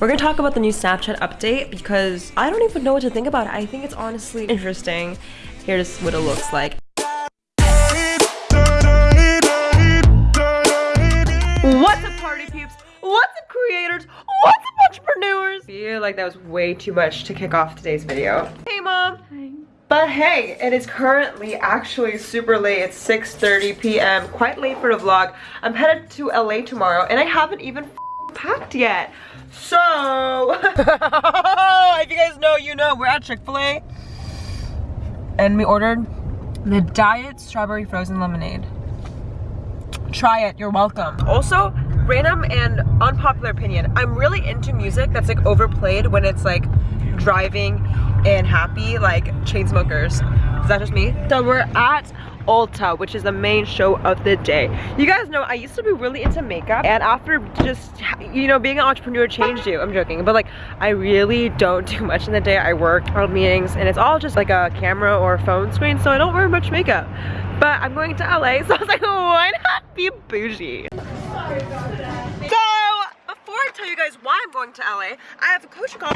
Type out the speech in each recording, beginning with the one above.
We're gonna talk about the new Snapchat update because I don't even know what to think about it. I think it's honestly interesting. Here's what it looks like. What's up party peeps? What's up creators? What's up entrepreneurs? I feel like that was way too much to kick off today's video. Hey mom! Hi. But hey, it is currently actually super late. It's 6.30 p.m. Quite late for the vlog. I'm headed to LA tomorrow and I haven't even packed yet. So, if you guys know, you know, we're at Chick-fil-A. And we ordered the Diet Strawberry Frozen Lemonade. Try it, you're welcome. Also, random and unpopular opinion. I'm really into music that's like overplayed when it's like driving and happy, like Chainsmokers. Is that just me? So we're at Ulta, which is the main show of the day. You guys know I used to be really into makeup and after just, you know, being an entrepreneur changed you. I'm joking, but like I really don't do much in the day. I work on meetings and it's all just like a camera or a phone screen, so I don't wear much makeup. But I'm going to LA, so I was like, why not be bougie? So, before I tell you guys why I'm going to LA, I have a coaching call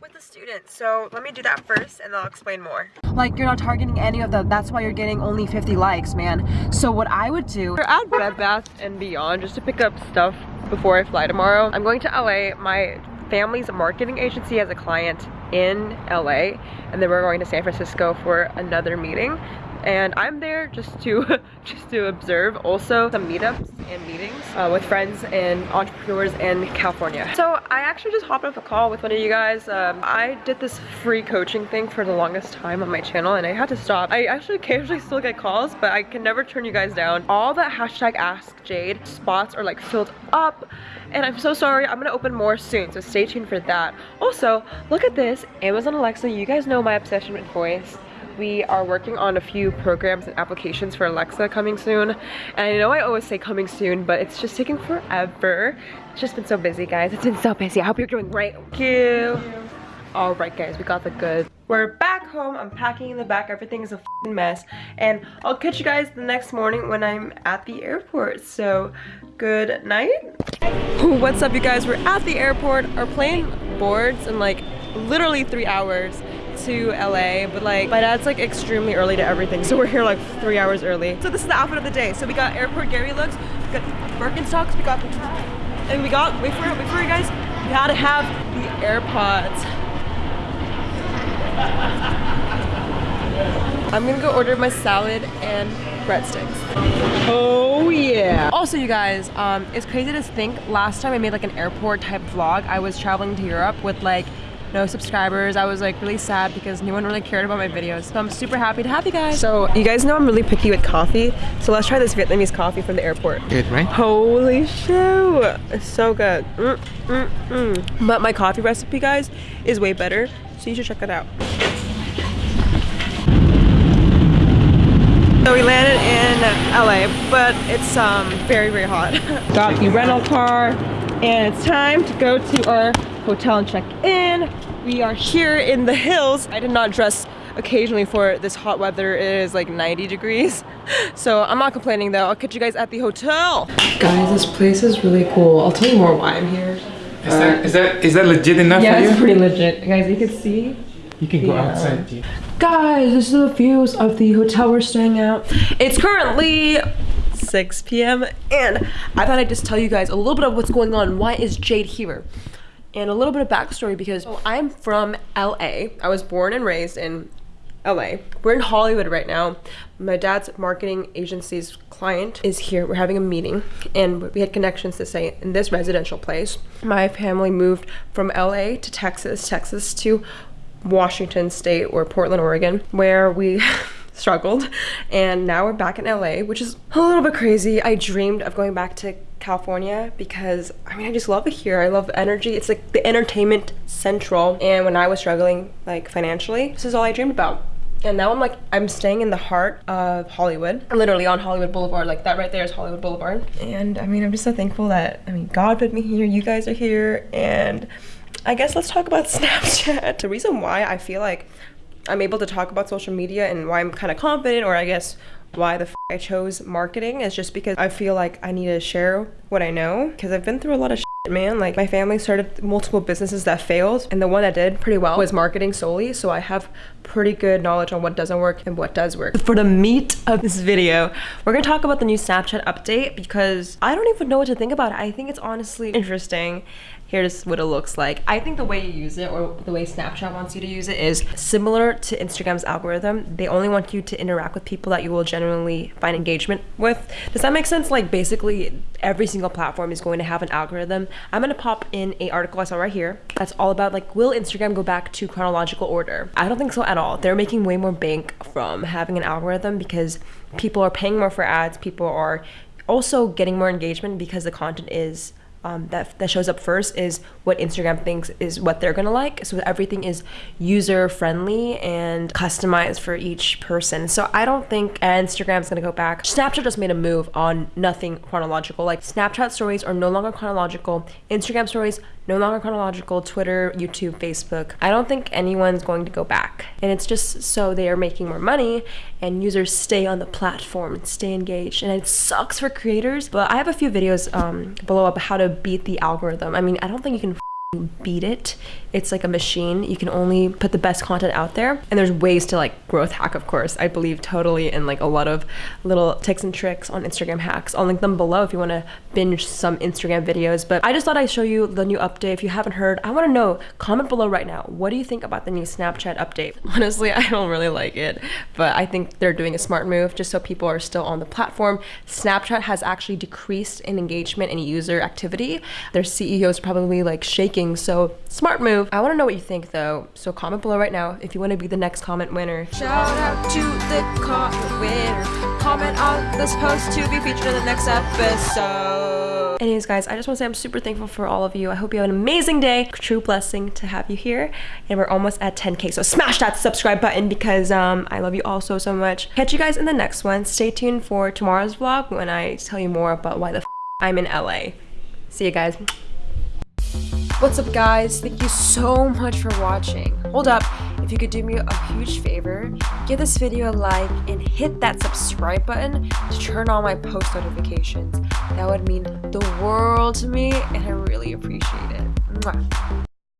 with the students. So let me do that first and then I'll explain more. Like you're not targeting any of them. That's why you're getting only 50 likes, man. So what I would do, we're at Bed Bath and Beyond just to pick up stuff before I fly tomorrow. I'm going to LA. My family's marketing agency has a client in LA and then we're going to San Francisco for another meeting and I'm there just to just to observe also some meetups and meetings uh, with friends and entrepreneurs in California. So I actually just hopped off a call with one of you guys. Um, I did this free coaching thing for the longest time on my channel and I had to stop. I actually occasionally still get calls but I can never turn you guys down. All the hashtag ask Jade spots are like filled up and I'm so sorry I'm gonna open more soon so stay tuned for that. Also look at this Amazon Alexa you guys know my obsession with voice we are working on a few programs and applications for Alexa coming soon. And I know I always say coming soon, but it's just taking forever. It's just been so busy, guys. It's been so busy. I hope you're doing great. Thank you. All right, guys, we got the goods. We're back home. I'm packing in the back. Everything is a mess. And I'll catch you guys the next morning when I'm at the airport. So, good night. What's up, you guys? We're at the airport. Our plane boards in like literally three hours to LA, but like my dad's like extremely early to everything, so we're here like three hours early. So this is the outfit of the day. So we got airport Gary looks, we got Birkenstocks, we got, and we got, wait for it, wait for it guys, we gotta have the AirPods. I'm gonna go order my salad and breadsticks. Oh yeah. Also you guys, um, it's crazy to think last time I made like an airport type vlog, I was traveling to Europe with like no subscribers. I was like really sad because no one really cared about my videos. So I'm super happy to have you guys. So you guys know I'm really picky with coffee. So let's try this Vietnamese coffee from the airport. Good, right? Holy shoot. It's so good. Mm, mm, mm. But my coffee recipe, guys, is way better. So you should check it out. So we landed in LA, but it's um, very, very hot. Got the rental car, and it's time to go to our hotel and check in. We are here in the hills. I did not dress occasionally for this hot weather. It is like 90 degrees. So I'm not complaining though. I'll catch you guys at the hotel. Guys, this place is really cool. I'll tell you more why I'm here. Is, that, is that is that legit enough yeah, for you? Yeah, it's pretty legit. Guys, you can see. You can go yeah. Uh, outside. Dude. Guys, this is the views of the hotel we're staying at. It's currently 6 p.m. and I thought I'd just tell you guys a little bit of what's going on. Why is Jade here? And a little bit of backstory because I'm from LA. I was born and raised in LA. We're in Hollywood right now. My dad's marketing agency's client is here. We're having a meeting and we had connections to say in this residential place. My family moved from LA to Texas, Texas to Washington State or Portland, Oregon, where we struggled and now we're back in LA, which is a little bit crazy. I dreamed of going back to California because I mean I just love it here. I love the energy. It's like the entertainment central. And when I was struggling like financially, this is all I dreamed about. And now I'm like, I'm staying in the heart of Hollywood, literally on Hollywood Boulevard. Like that right there is Hollywood Boulevard. And I mean, I'm just so thankful that, I mean, God put me here, you guys are here. And I guess let's talk about Snapchat. The reason why I feel like I'm able to talk about social media and why I'm kind of confident, or I guess why the I chose marketing is just because I feel like I need to share what I know because I've been through a lot of man. Like my family started multiple businesses that failed and the one that did pretty well was marketing solely. So I have pretty good knowledge on what doesn't work and what does work. For the meat of this video, we're gonna talk about the new Snapchat update because I don't even know what to think about it. I think it's honestly interesting here's what it looks like. I think the way you use it or the way Snapchat wants you to use it is similar to Instagram's algorithm. They only want you to interact with people that you will genuinely find engagement with. Does that make sense? Like basically every single platform is going to have an algorithm. I'm gonna pop in a article I saw right here that's all about like will Instagram go back to chronological order? I don't think so at all. They're making way more bank from having an algorithm because people are paying more for ads, people are also getting more engagement because the content is um, that, that shows up first is what Instagram thinks is what they're gonna like. So everything is user friendly and customized for each person. So I don't think Instagram's gonna go back. Snapchat just made a move on nothing chronological. Like Snapchat stories are no longer chronological. Instagram stories no longer chronological. Twitter, YouTube, Facebook. I don't think anyone's going to go back. And it's just so they are making more money and users stay on the platform and stay engaged. And it sucks for creators. But I have a few videos um, below about how to beat the algorithm. I mean, I don't think you can beat it. It's like a machine. You can only put the best content out there. And there's ways to like growth hack, of course. I believe totally in like a lot of little tips and tricks on Instagram hacks. I'll link them below if you want to binge some Instagram videos. But I just thought I'd show you the new update. If you haven't heard, I want to know, comment below right now. What do you think about the new Snapchat update? Honestly, I don't really like it, but I think they're doing a smart move just so people are still on the platform. Snapchat has actually decreased in engagement and user activity. Their CEO is probably like shaking so smart move. I want to know what you think though. So comment below right now if you want to be the next comment winner. Shout out to the comment winner. Comment on this post to be featured in the next episode. Anyways, guys, I just want to say I'm super thankful for all of you. I hope you have an amazing day. True blessing to have you here. And we're almost at 10k. So smash that subscribe button because um, I love you all so, so much. Catch you guys in the next one. Stay tuned for tomorrow's vlog when I tell you more about why the I'm in LA. See you guys. What's up guys? Thank you so much for watching. Hold up, if you could do me a huge favor, give this video a like and hit that subscribe button to turn on my post notifications. That would mean the world to me and I really appreciate it. Mwah.